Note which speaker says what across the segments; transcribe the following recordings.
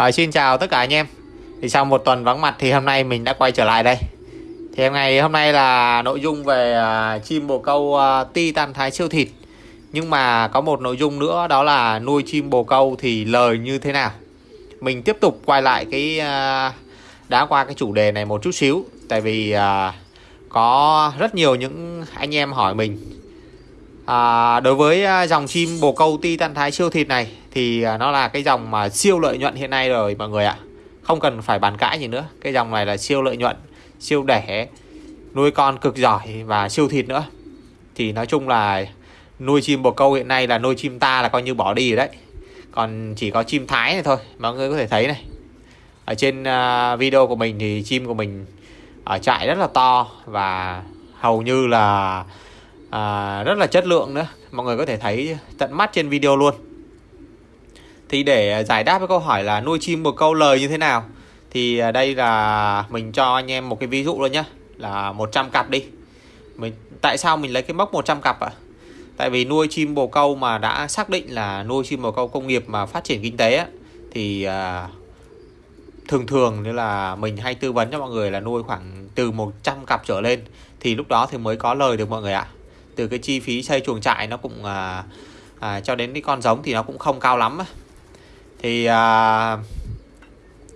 Speaker 1: À, xin chào tất cả anh em. Thì sau một tuần vắng mặt thì hôm nay mình đã quay trở lại đây. Thì ngày hôm nay là nội dung về uh, chim bồ câu uh, titan thái siêu thịt. Nhưng mà có một nội dung nữa đó là nuôi chim bồ câu thì lời như thế nào? Mình tiếp tục quay lại cái uh, đã qua cái chủ đề này một chút xíu. Tại vì uh, có rất nhiều những anh em hỏi mình à, đối với à, dòng chim bồ câu titan thái siêu thịt này thì à, nó là cái dòng mà siêu lợi nhuận hiện nay rồi mọi người ạ. Không cần phải bàn cãi gì nữa. Cái dòng này là siêu lợi nhuận siêu đẻ nuôi con cực giỏi và siêu thịt nữa. Thì nói chung là nuôi chim bồ câu hiện nay là nuôi chim ta là coi như bỏ đi rồi đấy. Còn chỉ có chim thái này thôi mọi người có thể thấy này. Ở trên à, video của mình thì chim của mình ở trại rất là to và hầu như là à, rất là chất lượng nữa. Mọi người có thể thấy tận mắt trên video luôn. Thì để giải đáp cái câu hỏi là nuôi chim bồ câu lời như thế nào thì à, đây là mình cho anh em một cái ví dụ luôn nhá. Là 100 cặp đi. Mình tại sao mình lấy cái mốc 100 cặp ạ? À? tại vì nuôi chim bồ câu mà đã xác định là nuôi chim bồ câu công nghiệp mà phát triển kinh tế á, thì à, thường thường như là mình hay tư vấn cho mọi người là nuôi khoảng từ 100 cặp trở lên thì lúc đó thì mới có lời được mọi người ạ từ cái chi phí xây chuồng trại nó cũng à, à, cho đến cái con giống thì nó cũng không cao lắm thì à,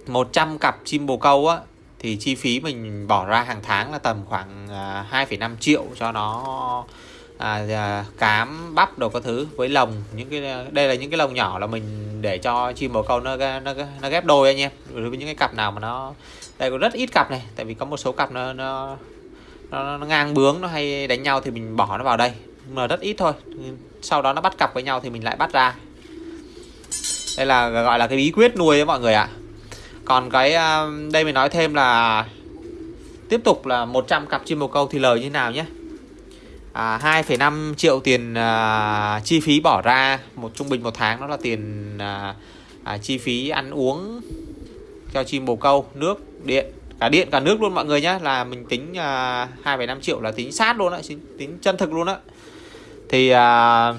Speaker 1: 100 cặp chim bồ câu á thì chi phí mình bỏ ra hàng tháng là tầm khoảng à, 2,5 triệu cho nó à, à, cám bắp đồ các thứ với lồng. Những cái đây là những cái lồng nhỏ là mình để cho chim bồ câu nó nó nó ghép đôi anh em đối với những cái cặp nào mà nó đây có rất ít cặp này tại vì có một số cặp nó nó nó, nó ngang bướng nó hay đánh nhau thì mình bỏ nó vào đây. Nhưng mà rất ít thôi. Sau đó nó bắt cặp với nhau thì mình lại bắt ra. Đây là gọi là cái bí quyết nuôi đấy mọi người ạ. Còn cái à, đây mình nói thêm là tiếp tục là 100 cặp chim bồ câu thì lời như nào nhé. À, 2,5 triệu tiền à, chi phí bỏ ra một trung bình một tháng đó là tiền à, à, chi phí ăn uống cho chim bồ câu nước điện cả điện cả nước luôn mọi người nhé là mình tính à, uh, 2,5 triệu là tính sát luôn á tính chân thực luôn á. Thì uh,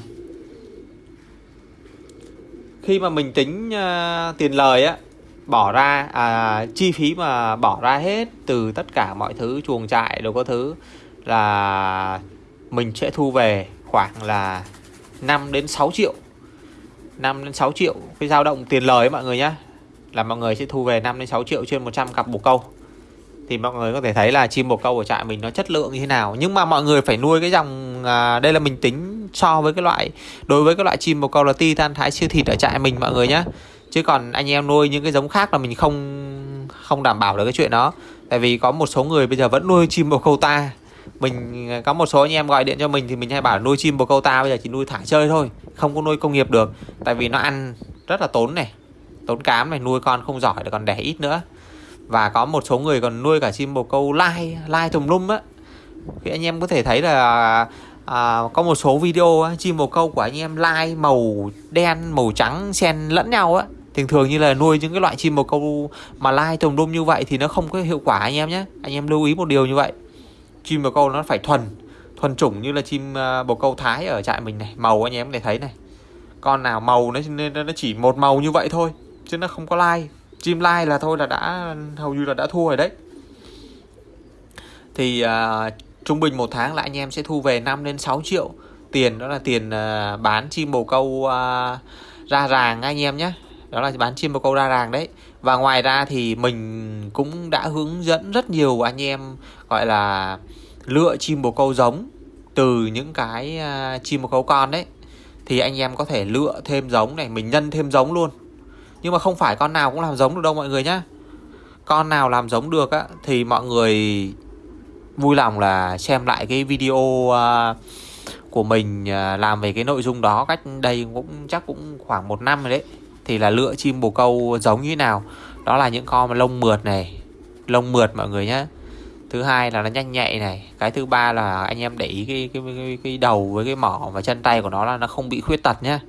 Speaker 1: khi mà mình tính uh, tiền lời á bỏ ra à, chi phí mà bỏ ra hết từ tất cả mọi thứ chuồng trại đồ có thứ là mình sẽ thu về khoảng là 5 đến 6 triệu. 5 đến 6 triệu cái dao động tiền lời ấy, mọi người nhé là mọi người sẽ thu về 5 đến 6 triệu trên 100 cặp bồ câu thì mọi người có thể thấy là chim bồ câu ở trại mình nó chất lượng như thế nào. Nhưng mà mọi người phải nuôi cái dòng à, đây là mình tính so với cái loại đối với cái loại chim bồ câu là titan thái siêu thịt ở trại mình mọi người nhé chứ còn anh em nuôi những cái giống khác là mình không không đảm bảo được cái chuyện đó. Tại vì có một số người bây giờ vẫn nuôi chim bồ câu ta. Mình à, có một số anh em gọi điện cho mình thì mình hay bảo nuôi chim bồ câu ta bây giờ chỉ nuôi thả chơi thôi không có nuôi công nghiệp được. Tại vì nó ăn rất là tốn này tốn cám này nuôi con không giỏi còn đẻ ít nữa và có một số người còn nuôi cả chim bồ câu lai lai tùm lum á. Thì anh em có thể thấy là à, có một số video á, chim bồ câu của anh em lai màu đen màu trắng xen lẫn nhau á. Thường thường như là nuôi những cái loại chim bồ câu mà lai tùm lum như vậy thì nó không có hiệu quả anh em nhé. Anh em lưu ý một điều như vậy. Chim bồ câu nó phải thuần thuần chủng như là chim à, bồ câu thái ở trại mình này. Màu anh em để thấy này. Con nào màu nó nó chỉ một màu như vậy thôi chứ nó không có lai chim lai là thôi là đã hầu như là đã thua rồi đấy. Thì uh, trung bình một tháng là anh em sẽ thu về 5 đến 6 triệu tiền đó là tiền uh, bán chim bồ câu uh, ra ràng anh em nhé. Đó là bán chim bồ câu ra ràng đấy. Và ngoài ra thì mình cũng đã hướng dẫn rất nhiều anh em gọi là lựa chim bồ câu giống từ những cái uh, chim bồ câu con đấy. Thì anh em có thể lựa thêm giống này mình nhân thêm giống luôn nhưng mà không phải con nào cũng làm giống được đâu mọi người nhá. Con nào làm giống được á Thì mọi người vui lòng là xem lại cái video uh, của mình uh, làm về cái nội dung đó cách đây cũng chắc cũng khoảng một năm rồi đấy. Thì là lựa chim bồ câu giống như thế nào. Đó là những con mà lông mượt này lông mượt mọi người nhé thứ hai là nó nhanh nhạy này cái thứ ba là anh em để ý cái cái, cái, cái đầu với cái mỏ và chân tay của nó là nó không bị khuyết tật nhá.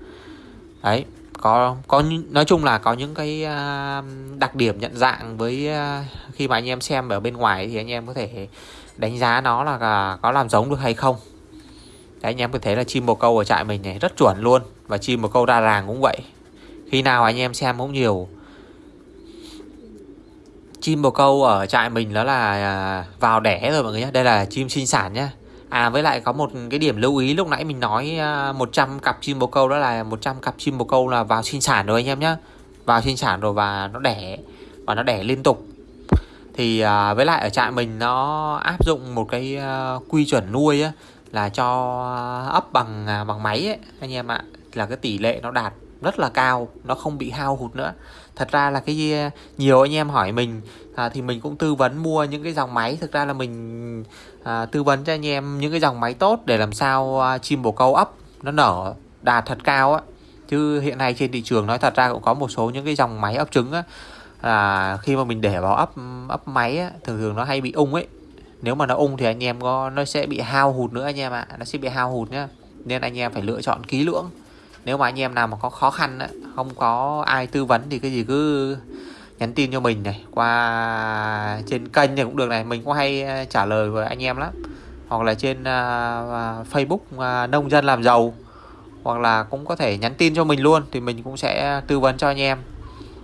Speaker 1: Đấy có có nói chung là có những cái à, đặc điểm nhận dạng với à, khi mà anh em xem ở bên ngoài thì anh em có thể đánh giá nó là à, có làm giống được hay không. Đấy, anh em có thể là chim bồ câu ở trại mình này rất chuẩn luôn. Và chim bồ câu đa ràng cũng vậy. Khi nào anh em xem cũng nhiều. Chim bồ câu ở trại mình đó là vào đẻ rồi mọi người nhé đây là chim sinh sản nhá à với lại có một cái điểm lưu ý lúc nãy mình nói à, 100 cặp chim bồ câu đó là 100 cặp chim bồ câu là vào sinh sản rồi anh em nhé vào sinh sản rồi và nó đẻ và nó đẻ liên tục. Thì à, với lại ở trại mình nó áp dụng một cái à, quy chuẩn nuôi á, là cho ấp bằng à, bằng máy ấy, anh em ạ. Là cái tỷ lệ nó đạt rất là cao nó không bị hao hụt nữa thật ra là cái ờ, nhiều anh em hỏi mình à, thì mình cũng tư vấn mua những cái dòng máy. Thực ra là mình à, tư vấn cho anh em những cái dòng máy tốt để làm sao à, chim bồ câu ấp nó nở đạt thật cao á. Chứ hiện nay trên thị trường nói thật ra cũng có một số những cái dòng máy ấp trứng á. Là khi mà mình để vào ấp ấp máy á, thường thường nó hay bị ung ấy. Nếu mà nó ung thì anh em có nó sẽ bị hao hụt nữa anh em ạ. Nó sẽ bị hao hụt nhá. Nên anh em phải lựa chọn kỹ lưỡng nếu mà anh em nào mà có khó khăn á, không có ai tư vấn thì cái gì cứ nhắn tin cho mình này. Qua trên kênh này cũng được này mình cũng hay ờ, trả lời với anh em lắm. Hoặc là trên uh, Facebook uh, nông dân làm giàu. Hoặc là cũng có thể nhắn tin cho mình luôn thì mình cũng sẽ tư vấn cho anh em.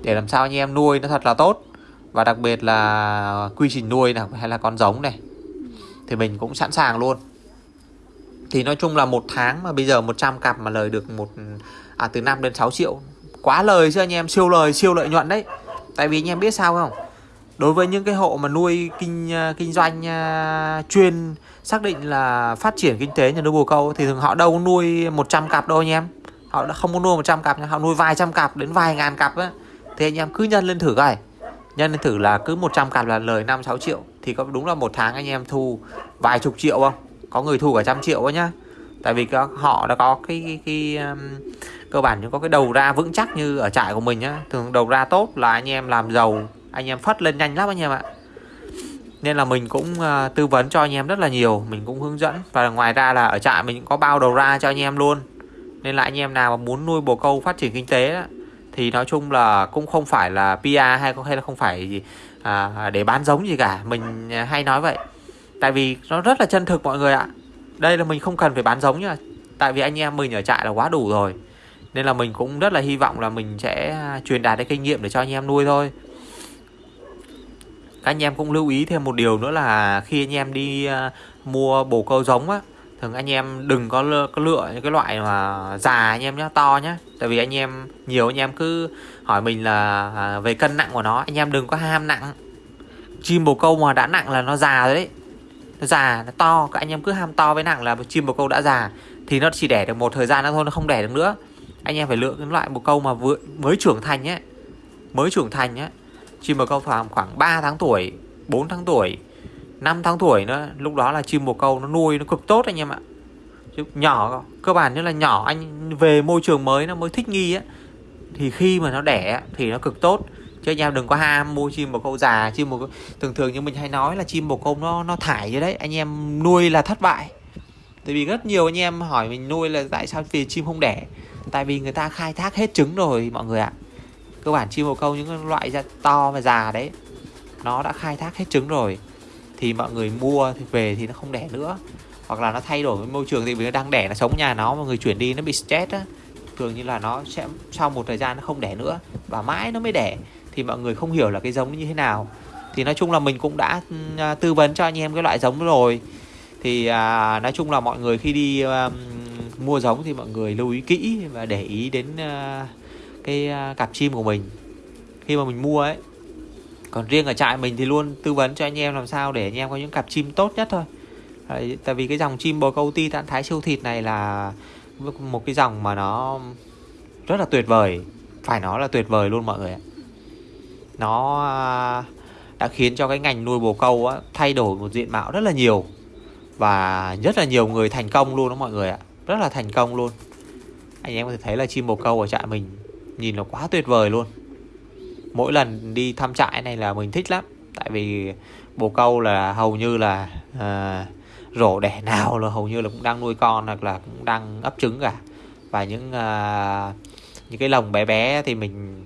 Speaker 1: Để làm sao anh em nuôi nó thật là tốt. Và đặc biệt là quy trình nuôi này hay là con giống này thì mình cũng sẵn sàng luôn thì nói chung là một tháng mà bây giờ 100 cặp mà lời được một à từ 5 đến 6 triệu. Quá lời chứ anh em siêu lời siêu lợi nhuận đấy. Tại vì anh em biết sao không? Đối với những cái hộ mà nuôi kinh à, kinh doanh uh, chuyên xác định là phát triển kinh tế nhà nuôi bồ câu thì thường họ đâu có nuôi 100 cặp đâu anh em. Họ đã không có nuôi 100 cặp họ nuôi vài trăm cặp đến vài ngàn cặp á. Thì anh em cứ nhân lên thử coi. Nhân lên thử là cứ 100 cặp là lời 5 6 triệu. Thì có đúng là một tháng anh em thu vài chục triệu không? Có người thu cả trăm triệu ấy nhá. Tại vì họ đã có cái cái, cái um, cơ bản những có cái đầu ra vững chắc như ở trại của mình nhá. Thường đầu ra tốt là anh em làm giàu anh em phất lên nhanh lắm anh em ạ. Nên là mình cũng uh, tư vấn cho anh em rất là nhiều mình cũng hướng dẫn. Và ngoài ra là ở trại mình cũng có bao đầu ra cho anh em luôn. Nên là anh em nào mà muốn nuôi bồ câu phát triển kinh tế đó, thì nói chung là cũng không phải là PR hay hay là không phải gì, à, để bán giống gì cả. Mình hay nói vậy tại vì nó rất là chân thực mọi người ạ. Đây là mình không cần phải bán giống nhá. Tại vì anh em mình ở trại là quá đủ rồi. Nên là mình cũng rất là hy vọng là mình sẽ à, truyền đạt cái kinh nghiệm để cho anh em nuôi thôi. Các anh em cũng lưu ý thêm một điều nữa là khi anh em đi à, mua bồ câu giống á thường anh em đừng có lựa, có lựa những cái loại mà già anh em nhá to nhá. Tại vì anh em nhiều anh em cứ hỏi mình là à, về cân nặng của nó anh em đừng có ham nặng. Chim bồ câu mà đã nặng là nó già rồi đấy già nó to, các anh em cứ ham to với nặng là chim bồ câu đã già. Thì nó chỉ đẻ được một thời gian nữa thôi, nó không đẻ được nữa. Anh em phải lựa cái loại bồ câu mà vừa, mới trưởng thành nhé mới trưởng thành nhé chim bồ câu khoảng khoảng 3 tháng tuổi 4 tháng tuổi 5 tháng tuổi nữa, lúc đó là chim bồ câu nó nuôi nó cực tốt anh em ạ. Chứ nhỏ, cơ bản như là nhỏ, anh về môi trường mới nó mới thích nghi á thì khi mà nó đẻ thì nó cực tốt chứ anh em đừng có ham mua chim bồ câu già, chim bồ câu thường thường như mình hay nói là chim bồ câu nó nó thải như đấy. Anh em nuôi là thất bại. Tại vì rất nhiều anh em hỏi mình nuôi là tại sao vì chim không đẻ? Tại vì người ta khai thác hết trứng rồi, mọi người ạ. Cơ bản chim bồ câu những loại da to và già đấy, nó đã khai thác hết trứng rồi. Thì mọi người mua thì về thì nó không đẻ nữa. Hoặc là nó thay đổi với môi trường thì vì nó đang đẻ, nó sống nhà nó, mọi người chuyển đi, nó bị stress á. Thường như là nó sẽ, sau một thời gian nó không đẻ nữa và mãi nó mới đẻ thì mọi người không hiểu là cái giống như thế nào. Thì nói chung là mình cũng đã à, tư vấn cho anh em cái loại giống rồi. Thì à, nói chung là mọi người khi đi à, mua giống thì mọi người lưu ý kỹ và để ý đến à, cái à, cặp chim của mình. Khi mà mình mua ấy còn riêng ở trại mình thì luôn tư vấn cho anh em làm sao để anh em có những cặp chim tốt nhất thôi. Đấy, tại vì cái dòng chim bồ câu ti tạng thái siêu thịt này là một cái dòng mà nó rất là tuyệt vời. Phải nói là tuyệt vời luôn mọi người ạ nó à, đã khiến cho cái ngành nuôi bồ câu á, thay đổi một diện mạo rất là nhiều. Và rất là nhiều người thành công luôn đó mọi người ạ. Rất là thành công luôn. Anh em có thể thấy là chim bồ câu ở trại mình nhìn nó quá tuyệt vời luôn. Mỗi lần đi thăm trại này là mình thích lắm. Tại vì bồ câu là hầu như là uh, rổ đẻ nào là hầu như là cũng đang nuôi con hoặc là cũng đang ấp trứng cả. Và những uh, những cái lồng bé bé thì mình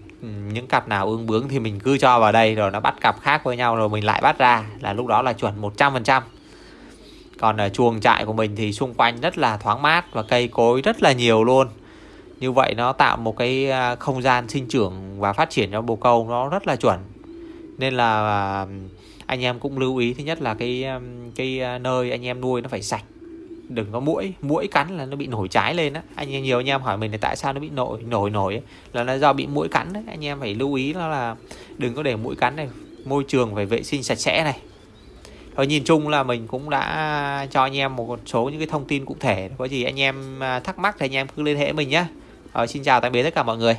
Speaker 1: những cặp nào ương bướng thì mình cứ cho vào đây, rồi nó bắt cặp khác với nhau rồi mình lại bắt ra, là lúc đó là chuẩn 100% còn ở chuồng trại của mình thì xung quanh rất là thoáng mát và cây cối rất là nhiều luôn. Như vậy nó tạo một cái ờ, không gian sinh trưởng và phát triển cho bồ câu nó rất là chuẩn. Nên là ờ, anh em cũng lưu ý, thứ nhất là cái cái nơi anh em nuôi nó phải sạch đừng có mũi mũi cắn là nó bị nổi trái lên á. Anh em nhiều anh em hỏi mình là tại sao nó bị nổi nổi nổi ấy. là nó do bị mũi cắn đấy. Anh em phải lưu ý đó là đừng có để mũi cắn này môi trường phải vệ sinh sạch sẽ này. Rồi nhìn chung là mình cũng đã cho anh em một số những cái thông tin cụ thể. Có gì anh em à, thắc mắc thì anh em cứ liên hệ mình nhé Rồi, xin chào tạm biệt tất cả mọi người.